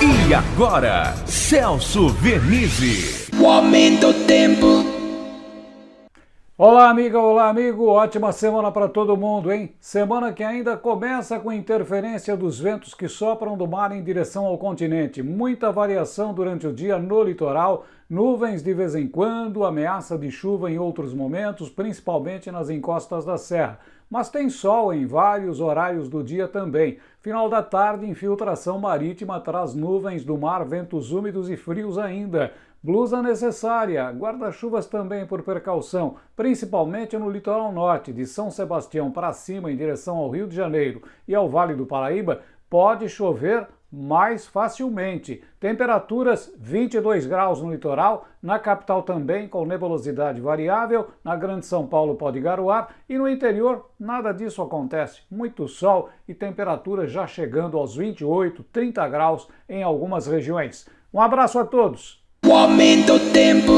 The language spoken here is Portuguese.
E agora, Celso Vernizzi. O aumento do tempo. Olá, amiga, olá, amigo. Ótima semana para todo mundo, hein? Semana que ainda começa com interferência dos ventos que sopram do mar em direção ao continente. Muita variação durante o dia no litoral, nuvens de vez em quando, ameaça de chuva em outros momentos, principalmente nas encostas da serra. Mas tem sol em vários horários do dia também. Final da tarde, infiltração marítima traz nuvens do mar, ventos úmidos e frios ainda. Blusa necessária, guarda-chuvas também por precaução, principalmente no litoral norte, de São Sebastião para cima em direção ao Rio de Janeiro e ao Vale do Paraíba, pode chover mais facilmente. Temperaturas 22 graus no litoral, na capital também com nebulosidade variável, na Grande São Paulo pode garoar e no interior nada disso acontece. Muito sol e temperaturas já chegando aos 28, 30 graus em algumas regiões. Um abraço a todos! O aumento tempo.